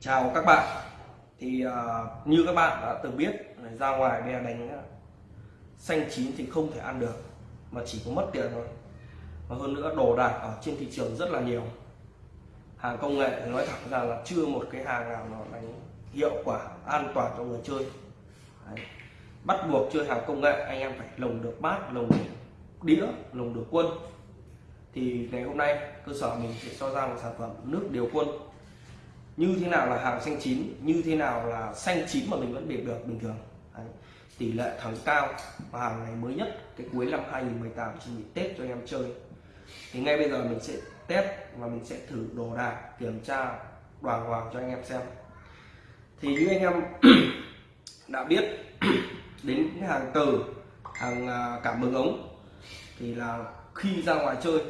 chào các bạn. Thì uh, như các bạn đã từng biết ra ngoài bây đánh ờ, xanh chín thì không thể ăn được mà chỉ có mất tiền thôi. Và hơn nữa đồ đạc ở trên thị trường rất là nhiều. Hàng công nghệ nói thẳng ra là chưa một cái hàng nào nó đánh hiệu quả an toàn cho người chơi. Đấy. bắt buộc chơi hàng công nghệ anh em phải lồng được bát lồng được đĩa lồng được quân. Thì ngày hôm nay cơ sở mình sẽ cho ra một sản phẩm nước điều quân như thế nào là hàng xanh chín, như thế nào là xanh chín mà mình vẫn biệt được bình thường Đấy. tỷ lệ thắng cao và hàng này mới nhất cái cuối năm 2018 chỉ bị Tết cho anh em chơi thì ngay bây giờ mình sẽ test và mình sẽ thử đồ đạc, kiểm tra đoàn hoàng cho anh em xem thì như anh em đã biết, đến hàng từ hàng à, cảm ứng ống, thì là khi ra ngoài chơi,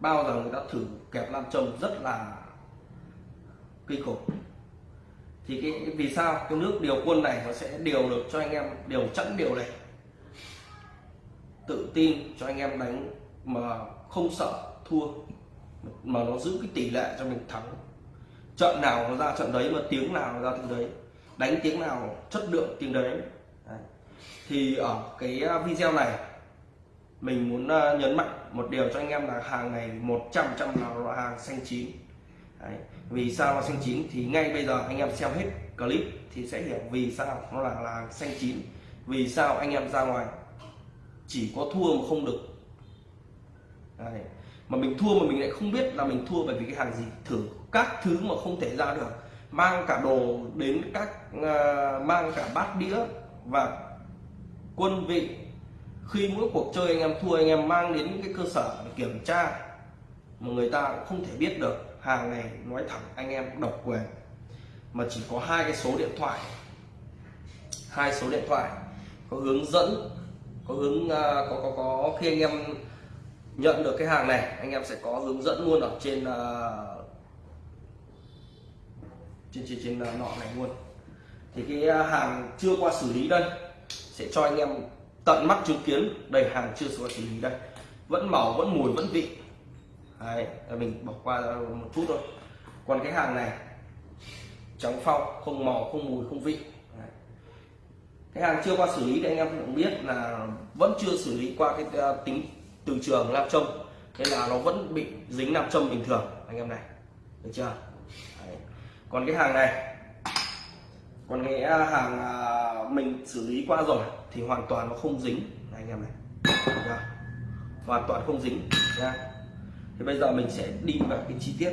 bao giờ người ta thử kẹp nam châm rất là kinh khủng. Thì cái vì sao? Cái nước điều quân này nó sẽ điều được cho anh em điều chẵn điều này. Tự tin cho anh em đánh mà không sợ thua mà nó giữ cái tỷ lệ cho mình thắng. Trận nào nó ra trận đấy mà tiếng nào nó ra tiếng đấy đánh tiếng nào chất lượng tiếng đấy, đấy. thì ở cái à, video này mình muốn à, nhấn mạnh một điều cho anh em là hàng ngày 100 trăm là hàng xanh chín. Đấy. vì sao là xanh chín? Thì ngay bây giờ anh em xem hết clip thì sẽ hiểu vì sao nó là là xanh chín. Vì sao anh em ra ngoài chỉ có thua mà không được. Đấy. mà mình thua mà mình lại không biết là mình thua bởi vì cái hàng gì. Thử các thứ mà không thể ra được. Mang cả đồ đến các uh, mang cả bát đĩa và quân vị. Khi mỗi cuộc chơi anh em thua anh em mang đến cái cơ sở để kiểm tra mà người ta cũng không thể biết được hàng này nói thẳng anh em độc quyền. Mà chỉ có hai cái số điện thoại. Hai số điện thoại. Có hướng dẫn có hướng uh, có có có khi anh em nhận được cái hàng này anh em sẽ có hướng dẫn luôn ở trên uh, trên trên trên uh, nọ này luôn. Thì cái hàng chưa qua xử lý đây sẽ cho anh em tận mắt chứng kiến đầy hàng chưa qua xử lý đây. Vẫn màu vẫn mùi vẫn vị. Đấy, mình bỏ qua một chút thôi. Còn cái hàng này trắng phong không màu không mùi không vị. Đấy. cái hàng chưa qua xử lý thì anh em cũng biết là vẫn chưa xử lý qua cái ờ, tính từ trường nam châm. Nên là nó vẫn bị dính nam châm bình thường anh em này. Được chưa? Đấy. còn cái hàng này còn cái ờ, hàng ờ, mình xử lý qua rồi thì hoàn toàn nó không dính. Anh em này. Được hoàn toàn không dính nha thì bây giờ mình sẽ đi vào cái chi tiết.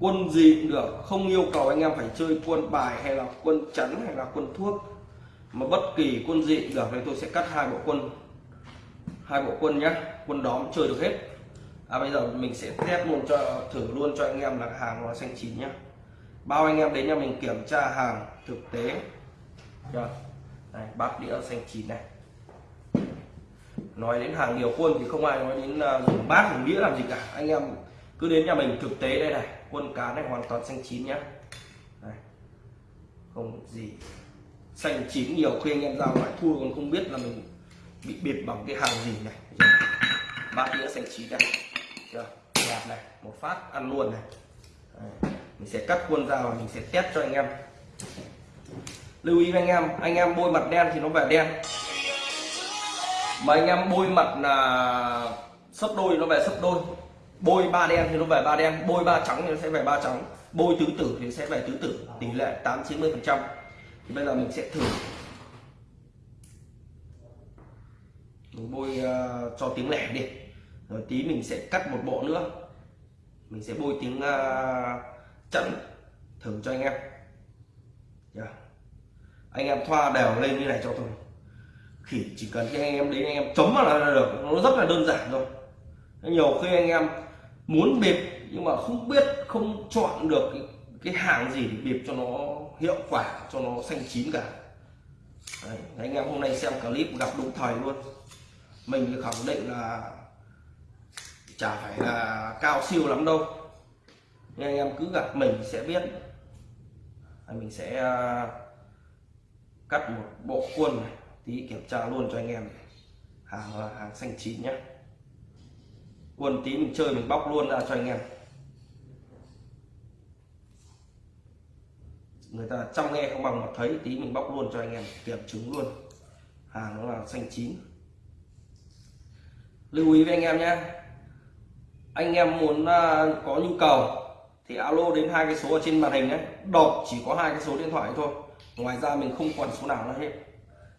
Quân gì cũng được, không yêu cầu anh em phải chơi quân bài hay là quân chắn hay là quân thuốc. Mà bất kỳ quân gì cũng được nên tôi sẽ cắt hai bộ quân. Hai bộ quân nhé quân đóm chơi được hết. À bây giờ mình sẽ test luôn cho, thử luôn cho anh em là hàng nó xanh chín nhá. Bao anh em đến nhà mình kiểm tra hàng thực tế. Được. này, bát đĩa xanh chín này nói đến hàng điều quân thì không ai nói đến uh, dùng bát dùng đĩa làm gì cả. Anh em cứ đến nhà mình thực tế đây này quân cá này hoàn toàn xanh chín nhá. Đây. không gì. Xanh chín nhiều khi anh em ra ngoài thua còn không biết là mình bị bịt bằng cái hàng gì này. Bát đĩa xanh chín đây. Chưa? Đẹp này một phát ăn luôn này. Đây. mình sẽ cắt quân ra và mình sẽ test cho anh em. Lưu ý anh em anh em bôi mặt đen thì nó về đen mà anh em bôi mặt là sấp đôi nó về sấp đôi. Bôi ba đen thì nó về ba đen bôi ba trắng thì nó sẽ về ba trắng. Bôi tứ tử thì nó sẽ về tứ tử tỷ lệ tám chín mươi phần trăm. Thì bây giờ mình sẽ thử. Mình bôi uh, cho tiếng lẻ đi. Rồi tí mình sẽ cắt một bộ nữa. Mình sẽ bôi tiếng uh, chẵn thử cho anh em. Yeah. anh em thoa đều lên như này cho tôi thì chỉ cần cho anh em đến anh em chấm vào là được. Nó rất là đơn giản thôi. Nhiều khi anh em muốn bịp nhưng mà không biết không chọn được cái, cái hàng gì để bịp cho nó hiệu quả cho nó xanh chín cả. Đấy, anh em hôm nay xem clip gặp đúng thời luôn. Mình thì khẳng định là chả phải là cao siêu lắm đâu. Nhưng anh em cứ gặp mình sẽ biết. Mình sẽ à, cắt một bộ khuôn này tí kiểm tra luôn cho anh em. Hàng là hàng xanh chín nhé quần tí mình chơi mình bóc luôn ra cho anh em. Người ta chăm nghe không bằng mà thấy tí mình bóc luôn cho anh em, kiểm chứng luôn. Hàng nó là xanh chín. Lưu ý với anh em nhé anh em muốn à, có nhu cầu thì alo đến hai cái số ở trên màn hình đấy đọc chỉ có hai cái số điện thoại thôi. Ngoài ra mình không còn số nào nữa hết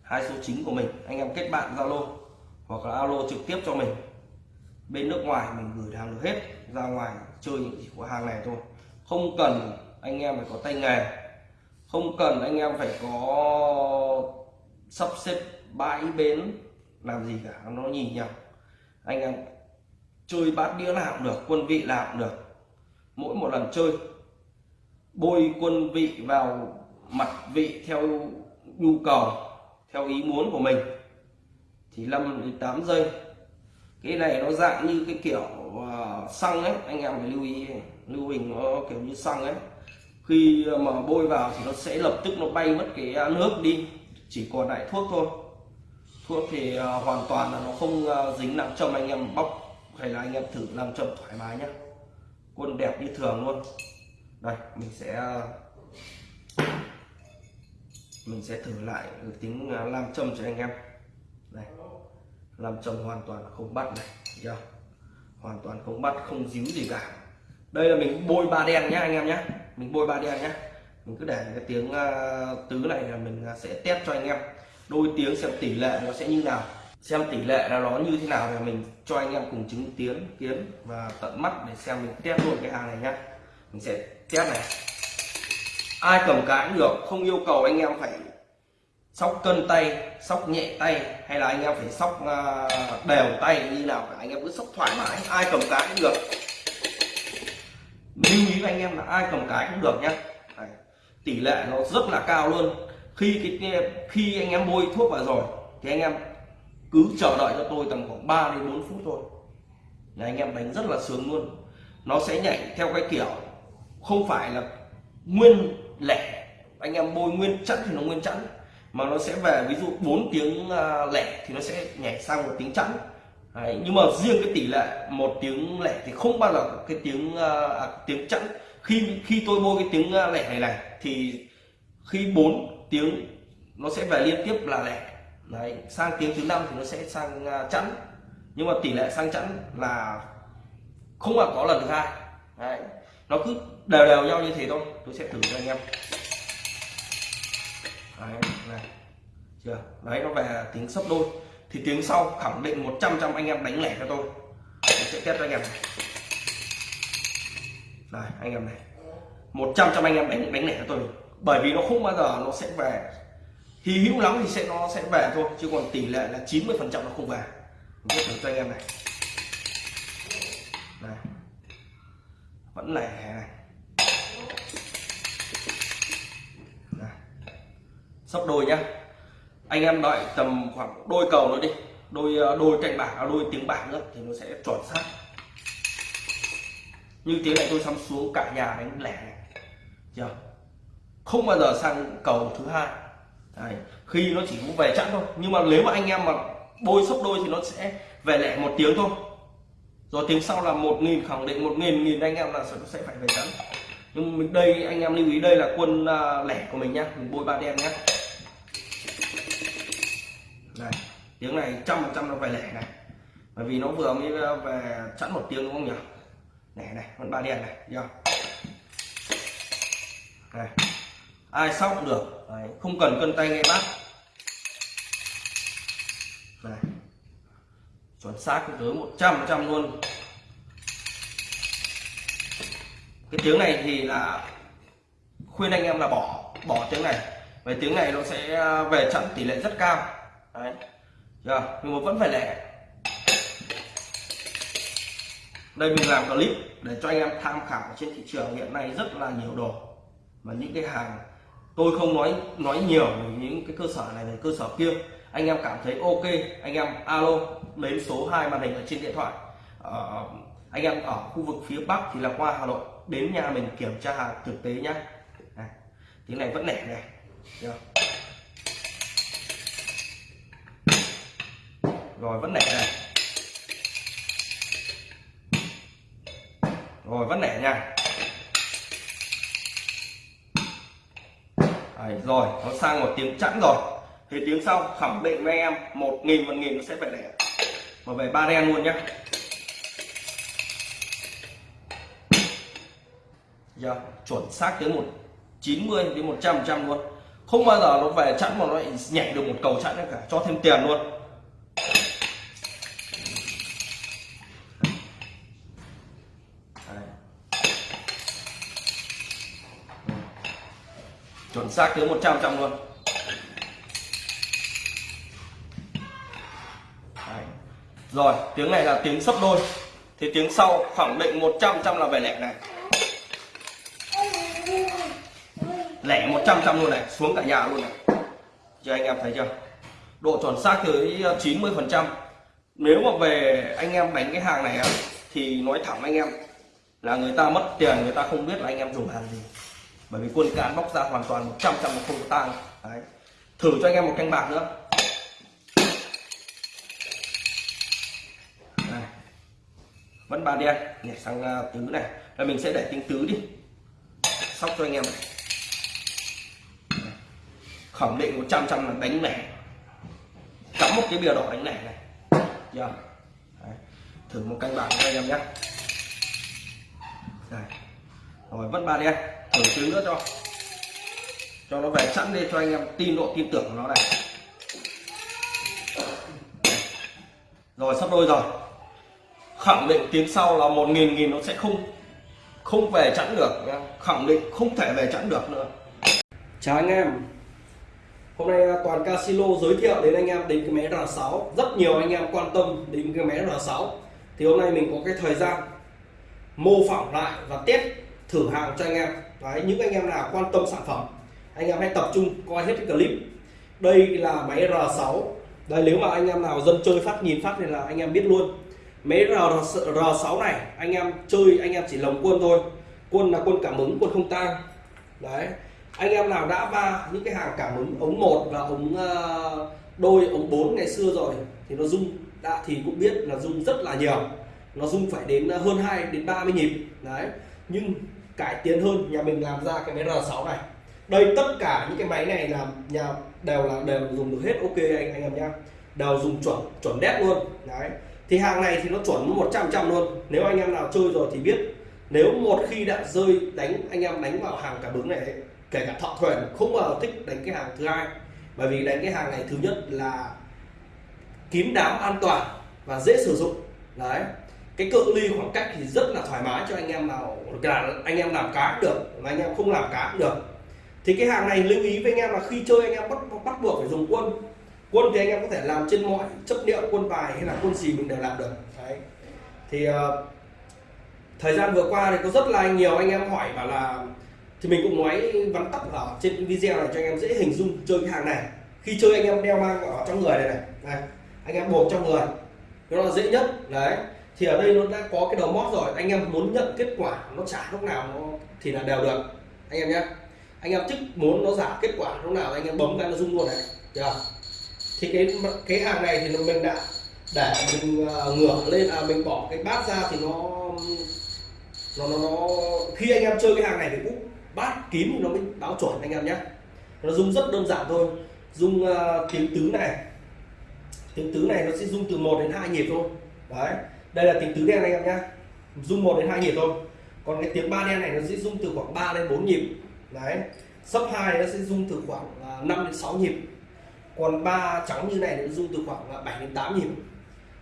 hai số chính của mình. Anh em kết bạn zalo hoặc là alo trực tiếp cho mình. Bên nước ngoài mình gửi hàng được hết, ra ngoài chơi những chỉ có hàng này thôi. Không cần anh em phải có tay nghề, không cần anh em phải có sắp xếp bãi bến làm gì cả, nó nhìn nhau anh em chơi bát đĩa nào cũng được, quân vị nào cũng được. Mỗi một lần chơi, bôi quân vị vào mặt vị theo nhu cầu theo ý muốn của mình. Thì 5 đến 8 giây. Cái này nó dạng như cái kiểu ờ, xăng ấy. Anh em phải lưu ý. Lưu hình nó kiểu như xăng ấy. Khi mà bôi vào thì nó sẽ lập tức nó bay mất cái à, nước đi. Chỉ còn lại thuốc thôi. Thuốc thì ờ, hoàn toàn là nó không ờ, dính nặng châm. Anh em bóc hay là anh em thử làm châm thoải mái nhé quân đẹp như thường luôn. Đây, mình sẽ mình sẽ thử lại tiếng à, làm châm cho anh em. Đây. Làm châm hoàn toàn không bắt này giờ hoàn toàn không bắt không díu gì cả. Đây là mình bôi ba đen nhá anh em nhé mình bôi ba đen nhé mình cứ để cái tiếng uh, tứ này là mình à, sẽ test cho anh em. Đôi tiếng xem tỷ lệ nó sẽ như nào. Xem tỷ lệ là nó như thế nào thì mình cho anh em cùng chứng kiến kiến và tận mắt để xem mình test luôn cái hàng này nhá. Mình sẽ test này ai cầm cái cũng được, không yêu cầu anh em phải sóc cân tay, sóc nhẹ tay, hay là anh em phải sóc à, đều tay, như nào cả. Anh em cứ sóc thoải mái, ai cầm cái cũng được. Lưu ý với anh em là ai cầm cái cũng được nhá. Tỷ lệ nó rất là cao luôn. Khi cái khi anh em bôi thuốc vào rồi, thì anh em cứ chờ đợi cho tôi tầm khoảng 3 đến 4 phút thôi. Là anh em đánh rất là sướng luôn. Nó sẽ nhảy theo cái kiểu, không phải là nguyên lẻ. Anh em bôi nguyên chẵn thì nó nguyên chẵn mà nó sẽ về ví dụ 4 tiếng à, lẻ thì nó sẽ nhảy sang một tiếng chẵn. Đấy, nhưng mà riêng cái tỷ lệ một tiếng lẻ thì không bao giờ cái tiếng à, à, tiếng chẵn. Khi khi tôi bôi cái tiếng à, lẻ này này thì khi 4 tiếng nó sẽ về liên tiếp là lẻ. Đấy sang tiếng thứ năm thì nó sẽ sang chẵn. Nhưng mà tỷ lệ sang chẵn là không bao có lần thứ hai. Đấy nó cứ đều đều nhau như thế thôi. Tôi sẽ thử cho anh em. Đấy, này. Chưa? Đấy, nó về tiếng sấp đôi. Thì tiếng sau khẳng định 100 trăm anh em đánh lẻ cho tôi. Tôi sẽ test cho anh em. Này đây anh em này. 100 trăm anh em đánh đánh lẻ cho tôi. Bởi vì nó không bao giờ nó sẽ về. Thì hữu lắm thì sẽ, nó sẽ về thôi. Chứ còn tỷ lệ là 90 phần trăm nó không về. Mình thử cho anh em này. Này vẫn lẻ này. Sắp đôi nhá. Anh em đợi tầm khoảng đôi cầu nữa đi. Đôi ờ, đôi cạnh bảng à, đôi tiếng bảng nữa thì nó sẽ chuẩn xác. Như tiếng này tôi sắm xuống cả nhà đánh lẻ này. Chưa? Không bao giờ sang cầu thứ hai. Đấy. khi nó chỉ về chẵn thôi. Nhưng mà nếu mà anh em mà bôi sấp đôi thì nó sẽ về lẻ một tiếng thôi rồi tiếng sau là một nghìn khẳng định một nghìn nghìn anh em là sẽ phải về chắn nhưng mình đây anh em lưu ý đây là quân à, lẻ của mình nhá mình bôi ba đen nhá. Này tiếng này trăm phần trăm nó về lẻ này. Bởi vì nó vừa mới à, về chẵn một tiếng đúng không nhỉ? Này này con ba đen này nhá này ai sóc cũng được. Đấy, không cần cân tay ngay bác. Này chuẩn xác tới một trăm trăm luôn. Cái tiếng này thì là khuyên anh em là bỏ bỏ tiếng này. Về tiếng này nó sẽ về chặn tỷ lệ rất cao. Đấy. Chưa? Nhưng mà vẫn phải lẻ. Đây mình làm clip để cho anh em tham khảo trên thị trường hiện nay rất là nhiều đồ. Mà những cái hàng, tôi không nói nói nhiều về những cái cơ sở này về cơ sở kia. Anh em cảm thấy ok, anh em alo đến số 2 màn hình ở trên điện thoại. Ờ, anh em ở khu vực phía bắc thì là qua hà nội đến nhà mình kiểm tra hàng thực tế nhá. Này, tiếng này vẫn nẻ này Được. rồi vẫn nẻ này rồi vẫn nẻ nha. Đấy, rồi nó sang một tiếng chẵn rồi. Thì tiếng sau khẳng định với em một nghìn một nghìn nó sẽ phải lẻ mà về ba đen luôn nhá. Giờ, chuẩn xác tới một 90 đến 100 trăm luôn. Không bao giờ nó về chẵn mà nó lại nhảy được một cầu chẵn cả, cho thêm tiền luôn. Chuẩn xác tới 100 trăm luôn. Rồi, tiếng này là tiếng sấp đôi. Thì tiếng sau khẳng định 100 trăm là về lẻ này. Lẻ 100 trăm luôn này, xuống cả nhà luôn này. Cho anh em thấy chưa? Độ chuẩn xác tới 90 phần trăm. Nếu mà về anh em đánh cái hàng này thì nói thẳng anh em, là người ta mất tiền, người ta không biết là anh em dùng hàng gì. Bởi vì quân cán bóc ra hoàn toàn 100 trăm không có tang. Đấy. Thử cho anh em một canh bạc nữa. Vẫn ba đen, nhảy sang à, tứ này. Là mình sẽ để tiếng tứ đi. Sóc cho anh em này. Khẳng định 100 trăm là đánh này. Cắm một cái bìa đỏ đánh này này. Dạ. Giờ thử một canh bạc cho anh em nhé. Đây. rồi, vẫn ba đen. Thử tứ nữa cho. Cho nó về sẵn đi, cho anh em tin độ tin tưởng của nó này. Rồi, sắp đôi rồi khẳng định tiếng sau là một nghìn nghìn nó sẽ không không về chẵn được. Khẳng định không thể về chẵn được nữa. Chào anh em. Hôm nay à, toàn casino giới thiệu đến anh em đến cái máy R6 Rất nhiều anh em quan tâm đến cái máy R6 Thì hôm nay mình có cái thời gian mô phỏng lại và test thử hàng cho anh em. Đấy, những anh em nào quan tâm sản phẩm anh em hãy tập trung coi hết cái clip. Đây là máy R6 đây nếu mà anh em nào dân chơi phát nhìn phát thì là anh em biết luôn máy R, R6 này anh em chơi anh em chỉ lồng quân thôi. Quân là quân cảm ứng quân không tang. Đấy. Anh em nào đã va những cái hàng cảm ứng ống một và ống ờ, đôi ống 4 ngày xưa rồi thì nó rung. Đã thì cũng biết là rung rất là nhiều. Nó rung phải đến ờ, hơn 2 đến 30 nhịp. Đấy. Nhưng cải tiến hơn nhà mình làm ra cái máy R6 này. Đây tất cả những cái máy này là nhà đều là đều dùng được hết. Ok anh anh em nhá. Đều dùng chuẩn chuẩn đét luôn. Đấy thì hàng này thì nó chuẩn 100 trăm luôn. Nếu anh em nào chơi rồi thì biết, nếu một khi đã rơi đánh, anh em đánh vào hàng cả bướng này kể cả thọ thuyền, không bao giờ thích đánh cái hàng thứ hai. Bởi vì đánh cái hàng này thứ nhất là kín đáo, an toàn và dễ sử dụng. Đấy. Cái cự ly khoảng cách thì rất là thoải mái cho anh em nào là anh em làm cá cũng được và anh em không làm cá cũng được. Thì cái hàng này lưu ý với anh em là khi chơi anh em bắt bắt buộc phải dùng quân quân thì anh em có thể làm trên mọi chấp liệu quân bài hay là quân gì mình đều làm được. Đấy. Thì uh, thời gian vừa qua thì có rất là nhiều anh em hỏi bảo là thì mình cũng nói vắn tắt ở trên video này cho anh em dễ hình dung chơi cái hàng này. Khi chơi anh em đeo mang ở trong người này này, này anh em buộc trong người. Nó là dễ nhất. Đấy. Thì ở đây nó đã có cái đầu mót rồi. Anh em muốn nhận kết quả nó trả lúc nào nó thì là đều được. Anh em nhé anh em thích muốn nó giả kết quả lúc nào anh em bấm cái nó rung luôn này. Được thì cái cái hàng này thì mình đã để mình ờ, ngửa lên à mình bỏ cái bát ra thì nó nó nó, nó khi anh em chơi cái hàng này thì cũng bát kín nó mới báo chuẩn anh em nhé. Nó rung rất đơn giản thôi rung uh, ờ, tiếng tứ này. Tiếng tứ này nó sẽ rung từ 1 đến 2 nhịp thôi. Đấy đây là tiếng tứ đen anh em nhé. Rung 1 đến 2 nhịp thôi. Còn cái tiếng ba đen này nó sẽ rung từ khoảng 3 đến 4 nhịp. Đấy sấp 2 nó sẽ rung từ khoảng ờ, uh, 5 đến 6 nhịp còn ba trắng như này nó rung từ khoảng 7 đến 8 nhịp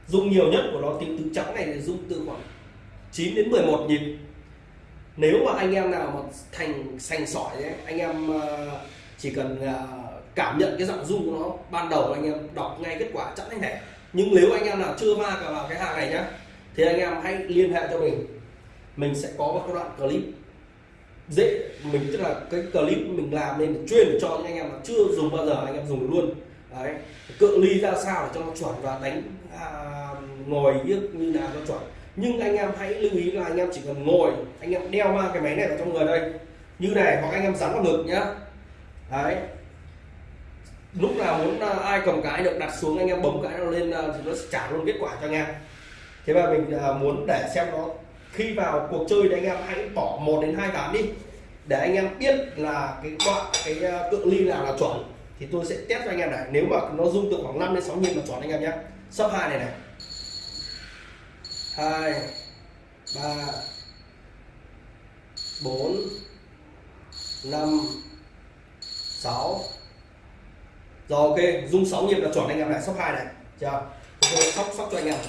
rung nhiều nhất của nó tiếng tứ trắng này thì rung từ khoảng 9 đến 11 nhịp nếu mà anh em nào mà thành sành sỏi ấy, anh em ờ, chỉ cần ờ, cảm nhận cái giọng rung của nó ban đầu anh em đọc ngay kết quả chẵn anh này nhưng nếu anh em nào chưa va cả vào cái hàng này nhá thì anh em hãy liên hệ cho mình. Mình sẽ có một cái đoạn clip dễ mình tức là cái clip mình làm nên chuyên cho những anh em mà chưa dùng bao giờ anh em dùng luôn đấy cự ly ra sao để cho nó chuẩn và đánh à, ngồi như nào cho chuẩn. Nhưng anh em hãy lưu ý là anh em chỉ cần ngồi anh em đeo mang cái máy này vào trong người đây. Như này hoặc anh em dán vào ngực nhá. Đấy. Lúc nào muốn à, ai cầm cái được đặt xuống anh em bấm cái nó lên à, thì nó sẽ trả luôn kết quả cho anh em. Thế và mình à, muốn để xem nó khi vào cuộc chơi thì anh em hãy bỏ một đến hai ván đi để anh em biết là cái đoạn cái à, cự ly nào là chuẩn thì tôi sẽ test cho anh em này. Nếu mà nó rung từ khoảng 5 đến 6 nhịp là chuẩn anh em nhé. Sấp hai này này. Hai, ba, bốn, năm, sáu. Rồi, ok. Rung 6 nhịp là chuẩn anh em này. Sấp hai này. Chưa? Tôi sóc sóc cho anh em.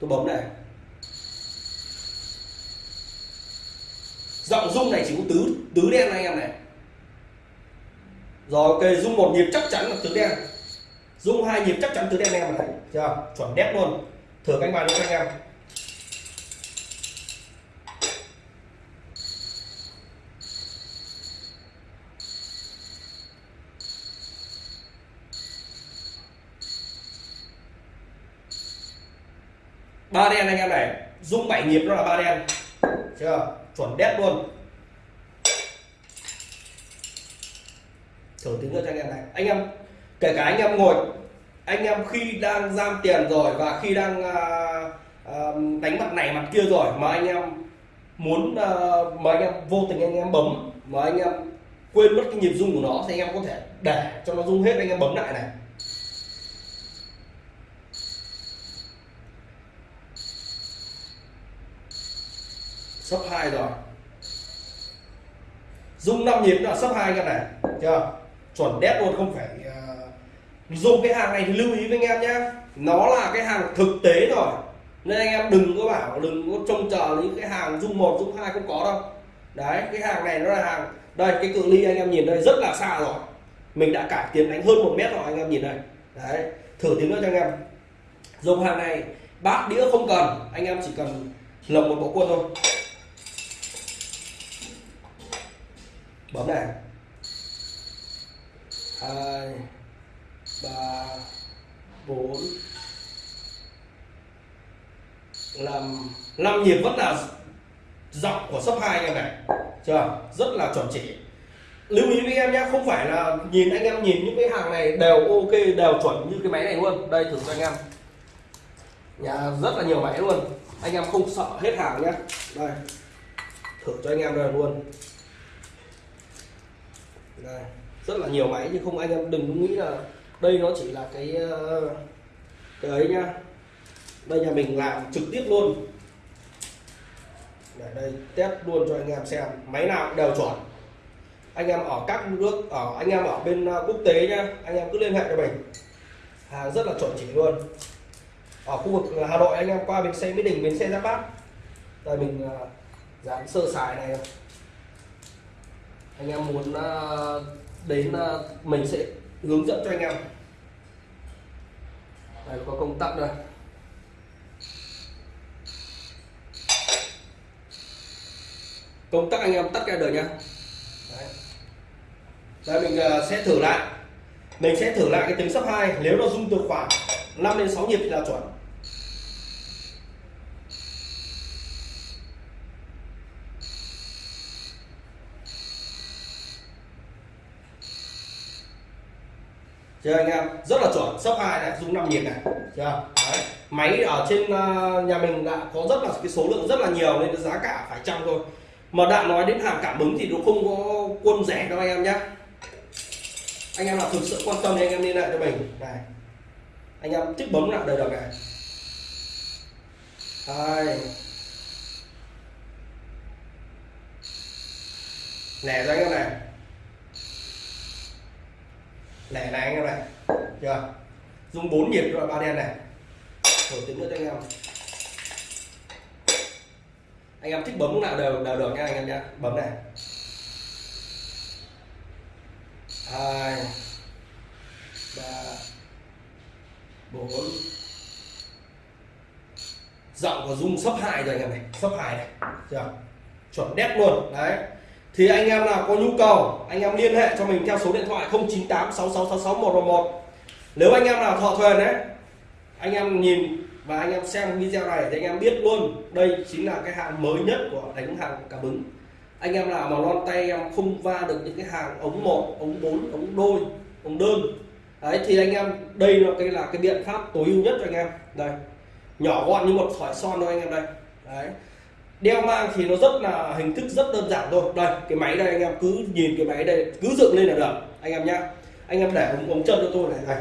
Tôi bấm này. Giọng rung này chỉ có tứ tứ đen anh em này rồi, ok rung một nhịp chắc chắn là tứ đen. Rung hai nhịp chắc chắn tứ đen em này chưa? Chuẩn đét luôn. Thử cánh bài luôn anh em. Ba đen anh em này rung bảy nhịp nó là ba đen. Chưa? Chuẩn đét luôn. Thử tính nữa cho anh em này anh em kể cả anh em ngồi anh em khi đang giam tiền rồi và khi đang uh, uh, đánh mặt này mặt kia rồi mà anh em muốn uh, mà anh em vô tình anh em bấm mà anh em quên mất cái nhịp rung của nó thì anh em có thể để cho nó rung hết anh em bấm lại này sấp hai rồi rung 5 nhịp là sấp hai em này chưa chuẩn đét luôn không phải uh, dùng cái hàng này thì lưu ý với anh em nhé nó là cái hàng thực tế rồi. Nên anh em đừng có bảo đừng có trông chờ những cái hàng dung một dung hai không có đâu. Đấy cái hàng này nó là hàng. Đây cái cự ly anh em nhìn đây rất là xa rồi. Mình đã cải tiến đánh hơn một mét rồi anh em nhìn đây đấy thử tiếng nữa cho anh em. Dùng hàng này bát đĩa không cần. Anh em chỉ cần lồng một bộ quân thôi. Bấm này hai, ba, bốn. Năm năm nhịp vẫn là giọng của sấp hai anh em này. Chưa? Rất là chuẩn chỉ. Lưu ý với em nhé không phải là nhìn anh em nhìn những cái hàng này đều ok, đều chuẩn như cái máy này luôn. Đây, thử cho anh em. Nhà rất là nhiều máy luôn. Anh em không sợ hết hàng nhé đây. Thử cho anh em đây luôn. Đây rất là nhiều máy, nhưng không anh em đừng nghĩ là đây nó chỉ là cái ờ, cái ấy nhá. Đây nhà mình làm trực tiếp luôn. Để đây, test luôn cho anh em xem. Máy nào đều chuẩn. Anh em ở các nước, ở, anh em ở bên ờ, quốc tế nhá. Anh em cứ liên hệ cho mình. Hàng rất là chuẩn chỉ luôn. Ở khu vực ờ, Hà Nội, anh em qua bến xe Mỹ Đình bến xe Giáp Bát. Đây mình dán sơ xài này. Anh em muốn đến à, mình sẽ hướng dẫn cho anh em. Đây, có công tắc đây. Công tắc anh em tắt cái đời nhá. Đấy. đây, mình à, sẽ thử lại. Mình sẽ thử lại cái tiếng sấp 2 nếu nó rung từ khoảng 5 đến 6 nhịp thì là chuẩn. Chưa anh em? Rất là chuẩn. Sấp hai này dùng năm nhịp này. Chưa? Đấy. máy ở trên ờ, nhà mình đã có rất là, cái số lượng rất là nhiều nên giá cả phải chăng thôi. Mà đã nói đến hàng cảm ứng thì nó không có quân rẻ đâu anh em nhé. Anh em nào thực sự quan tâm thì anh em liên hệ cho mình. Này. Anh em thích bấm lại đời được này. Đây. nè cho anh em này lẻ này anh em này. Chưa? Dùng 4 nhịp rồi ba đen này. Thử tính nữa cho anh em. Anh em thích bấm lúc nào đều đều được nha anh em nhé bấm này. Hai, ba, bốn. Giọng của dung sấp hai rồi anh em này. Sấp hai này. Chưa? Chuẩn đét luôn. Đấy thì anh em nào có nhu cầu, anh em liên hệ cho mình theo số điện thoại 098 6666 111 nếu anh em nào thọ thuyền đấy anh em nhìn và anh em xem video này thì anh em biết luôn, đây chính là cái hàng mới nhất của đánh hàng cảm ứng anh em nào mà lon tay, em không va được những cái hàng ống một, ống bốn, ống đôi, ống đơn. Đấy, thì anh em, đây là cái là cái biện pháp tối ưu nhất cho anh em. Đây, nhỏ gọn như một thỏi son thôi anh em đây. Đấy đeo mang thì nó rất là hình thức rất đơn giản thôi. Đây cái máy đây anh em cứ nhìn cái máy đây cứ dựng lên là được. Anh em nhá. Anh em để ống, ống chân cho tôi này này.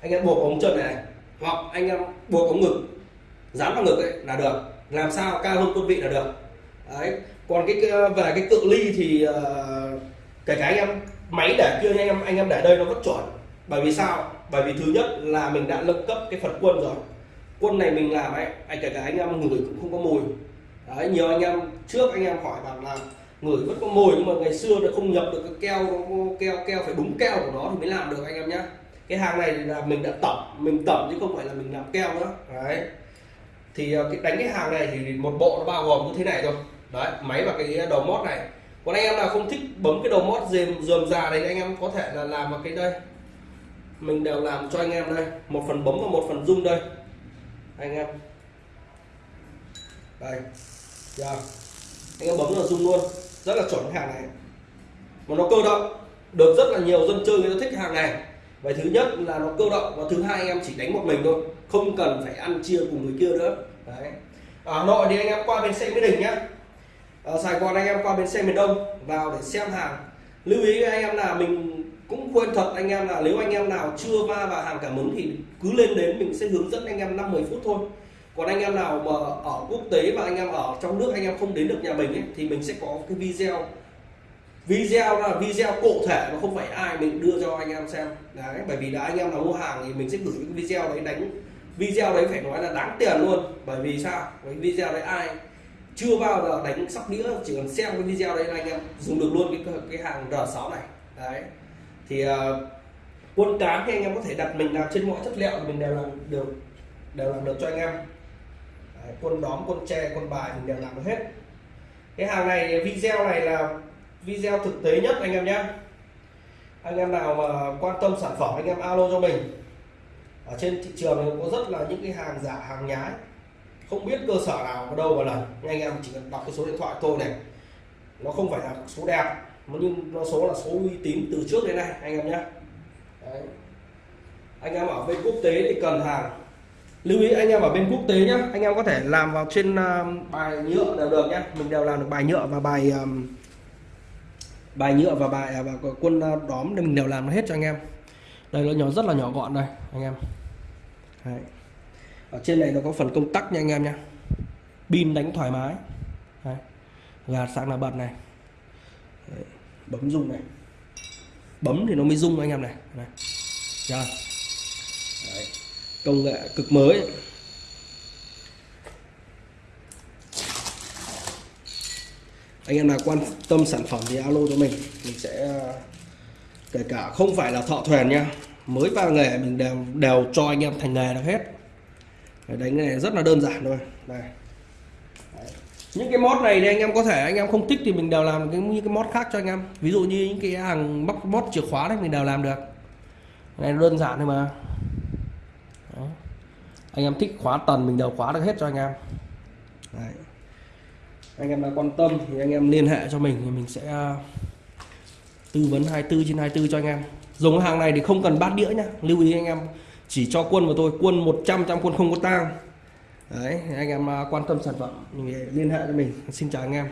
Anh em buộc ống chân này, này. Hoặc anh em buộc ống ngực. Dán vào ngực ấy là được. Làm sao cao hơn quân vị là được. Đấy. Còn cái về cái cự ly thì uh, kể cả anh em máy để kia anh em anh em để đây nó vẫn chuẩn. Bởi vì sao? Bởi vì thứ nhất là mình đã nâng cấp cái phần quân rồi quân này mình làm ấy, anh kể cả anh em ngửi cũng không có mùi. Đấy, nhiều anh em trước anh em hỏi bảo là ngửi vẫn có mùi, nhưng mà ngày xưa nó không nhập được cái keo keo keo phải đúng keo của nó thì mới làm được anh em nhé cái hàng này là mình đã tẩm, mình tẩm chứ không phải là mình làm keo nữa. Đấy. Thì ờ, cái đánh cái hàng này thì một bộ nó bao gồm như thế này thôi. Đấy, máy và cái đầu mót này. Còn anh em nào không thích bấm cái đầu mót dườm dườm già đấy anh em có thể là làm vào cái đây. Mình đều làm cho anh em đây. Một phần bấm và một phần rung đây anh em. Đây. Giờ anh em bấm là rung luôn. Rất là chuẩn hàng này. Mà nó cơ động. Được rất là nhiều dân chơi người ta thích hàng này. Vậy thứ nhất là nó cơ động, và thứ hai anh em chỉ đánh một mình thôi. Không cần phải ăn chia cùng người kia nữa. Đấy. Ở Hà Nội thì anh em qua bên xe Mỹ Đình nhá. Ở Sài Gòn anh em qua bên xe miền Đông vào để xem hàng. Lưu ý với anh em là mình cũng quên thật anh em là nếu anh em nào chưa va vào hàng cảm ứng thì cứ lên đến mình sẽ hướng dẫn anh em 5 10 phút thôi. Còn anh em nào mà ở quốc tế và anh em ở trong nước anh em không đến được nhà mình ấy, thì mình sẽ có cái video. Video là video cụ thể mà không phải ai mình đưa cho anh em xem. Đấy bởi vì là anh em nào mua hàng thì mình sẽ gửi cái video đấy đánh. Video đấy phải nói là đáng tiền luôn bởi vì sao? Cái video đấy ai chưa bao giờ đánh sóc đĩa chỉ cần xem cái video đấy là anh em dùng được luôn cái cái hàng R6 này. Đấy thì ờ, uh, quân cán thì anh em có thể đặt mình làm trên mọi chất liệu mình đều làm được đều làm được cho anh em. Đấy, quân đóm quân tre quân bài mình đều làm được hết. Cái hàng này video này là video thực tế nhất anh em nhé. Anh em nào mà quan tâm sản phẩm anh em alo cho mình. Ở trên thị trường có rất là những cái hàng giả hàng nhái. Không biết cơ sở nào ở đâu mà lần anh em chỉ cần đọc cái số điện thoại tôi này. Nó không phải là số đẹp nhưng nó số là số uy tín từ trước đến nay anh em nhé. Đấy. anh em ở bên quốc tế thì cần hàng. Lưu ý anh em ở bên quốc tế nhé. Anh em có thể làm vào trên uh, bài nhựa đều được nhé. Mình đều làm được bài nhựa và bài um, bài nhựa và bài à, và quân đóm nên mình đều làm hết cho anh em. Đây nó nhỏ rất là nhỏ gọn đây anh em. Đấy. ở trên này nó có phần công tắc nha anh em nhé. Pin đánh thoải mái. Đấy. gạt sáng là bật này bấm rung này. Bấm thì nó mới rung anh em này, này. Đấy. công nghệ cực mới. Anh em nào quan tâm sản phẩm thì alo cho mình. Mình sẽ à, kể cả không phải là thợ thuyền nha. Mới vào nghề mình đều đều cho anh em thành nghề được hết. Đánh cái này rất là đơn giản thôi. Đây những cái mod này thì anh em có thể, anh em không thích thì mình đều làm cái những cái mod khác cho anh em. Ví dụ như những cái hàng móc mod chìa khóa đấy, mình đều làm được. Này, đơn giản thôi mà. Đó. anh em thích khóa tần, mình đều khóa được hết cho anh em. Đấy. anh em nào quan tâm thì anh em liên hệ cho mình thì mình sẽ à, tư vấn 24 trên 24 cho anh em. Dùng hàng này thì không cần bát đĩa nhá. Lưu ý anh em, chỉ cho quân của tôi, quân 100 trăm quân không có tang đấy, anh em à, quan tâm sản phẩm thì liên hệ cho mình. Xin chào anh em.